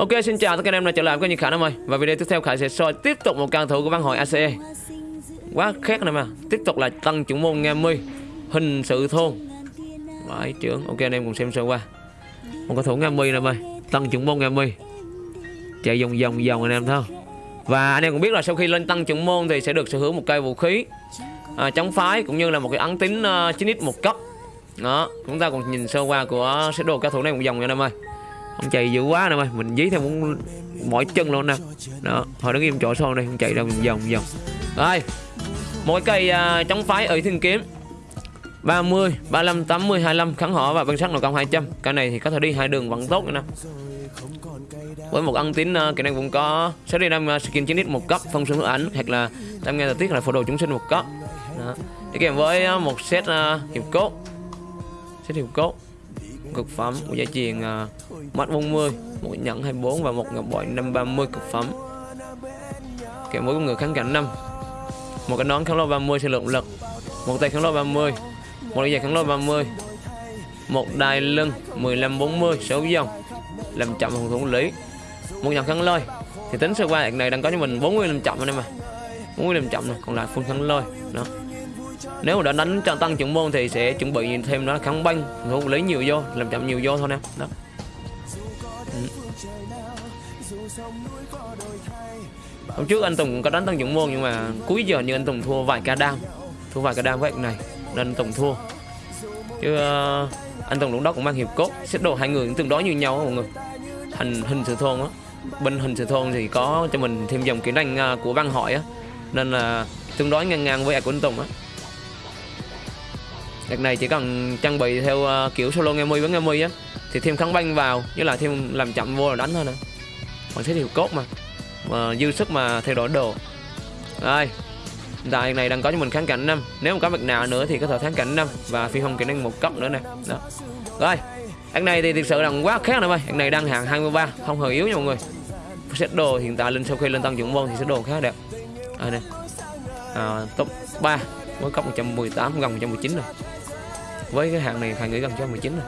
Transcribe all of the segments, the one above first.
Ok xin chào tất cả anh em đã trở lại với kênh Khả Nam ơi. Và video tiếp theo Khải sẽ soi tiếp tục một cao thủ của văn hội ACE Quá khét này mà Tiếp tục là tăng trưởng môn Nga mươi Hình sự thôn. Vãi trưởng. Ok anh em cùng xem sơ qua. Một cao thủ Nga mươi này ơi Tăng trưởng môn Nga mươi Chạy vòng vòng vòng anh em thôi. Và anh em cũng biết là sau khi lên tăng trưởng môn Thì sẽ được sở hữu một cây vũ khí à, Chống phái cũng như là một cái ấn tính uh, 9x một cấp. Đó Chúng ta cùng nhìn sơ qua của sẽ đồ cao thủ này một vòng nha anh em ơi ông chạy dữ quá nè mày mình dí theo muốn mỗi chân luôn nè. Đó hồi đứng im chỗ sau đây không chạy đâu vòng vòng rồi mỗi cây uh, chống phái ở thiên kiếm. 30, 35, 80, 25 kháng họ và băng sắc nội công 200 Cái này thì có thể đi hai đường vẫn tốt nè. Với một ân tín uh, kỹ năng cũng có sẽ đi năm uh, skin 9 một cấp phong sương ảnh hoặc là tam nghe thời tiết là phổ đồ chúng sinh một cấp. Đó. Đi kèm với uh, một set uh, hiệp cốt. Set hiệp cốt cực phẩm của giá truyền uh, mắt 40 một nhẫn 24 và một ngọc bội 530 cực phẩm. Kèm mỗi con người kháng cảnh 5 một cái nón kháng lôi 30 sẽ lượng lực một tay kháng lôi 30 một đôi giày kháng lôi 30 một đai lưng 15 40 6 dòng làm chậm phòng thủ lý. Một nhẫn kháng lôi thì tính sơ qua này đang có cho mình 40 làm chậm anh em mà 40 làm chậm này còn lại full kháng lôi đó nếu mà đã đánh cho tăng trưởng môn thì sẽ chuẩn bị thêm nó kháng banh không lấy nhiều vô làm chậm nhiều vô thôi nè. Đó. Ừ. hôm trước anh Tùng có đánh tăng trưởng môn nhưng mà cuối giờ như anh Tùng thua vài ca đam thua vài ca đam với này nên anh Tùng thua. Chứ uh, anh Tùng lúc đó cũng mang hiệp cốt xếp đồ hai người cũng tương đối như nhau mọi người. Hình hình sự thôn á. Bên hình sự thôn thì có cho mình thêm dòng kỹ năng uh, của văn hỏi á. Nên là tương đối ngang ngang với của anh Tùng á. Đợt này chỉ cần trang bị theo ờ, kiểu solo nghe mi với nghe mi á Thì thêm kháng banh vào như là thêm làm chậm vô là đánh thôi nè. Còn sẽ hiệu cốt mà mà dư sức mà thay đổi đồ. Rồi Tại này đang có cho mình kháng cảnh năm, Nếu mà có việc nào nữa thì có thể kháng cảnh năm Và phi hồng kỹ năng một cấp nữa nè. Đó. Rồi Anh này thì thực sự là quá khác rồi ơi Anh này đang hạng 23 Không hề yếu nha mọi người. Set đồ hiện tại lên sau khi lên tăng trưởng môn thì sẽ đồ khá đẹp. Đây nè. À, Top 3 Mới cấp 118 gần 119 rồi với cái hạng này phải nghĩ gần cho 19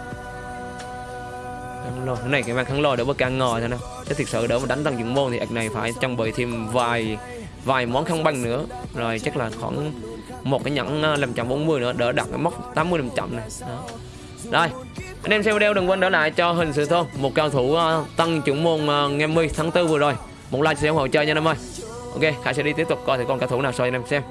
rồi. Cái này cái mang khăn lôi đỡ bớt càng ngồi thôi nè. Chứ thực sự đỡ mà đánh tăng dụng môn thì ạc này phải trang bị thêm vài vài món khăn băng nữa. Rồi chắc là khoảng một cái nhẫn à, 540 nữa đỡ đặt cái mốc 80 500 này đó. Rồi anh em xem video đừng quên đỡ lại cho hình sự thôn một cao thủ uh, tăng trưởng môn uh, ngày 10 tháng 4 vừa rồi. Một like sẽ ủng hộ chơi nha anh em ơi. Ok khải sẽ đi tiếp tục coi thì con cao thủ nào soi anh em xem.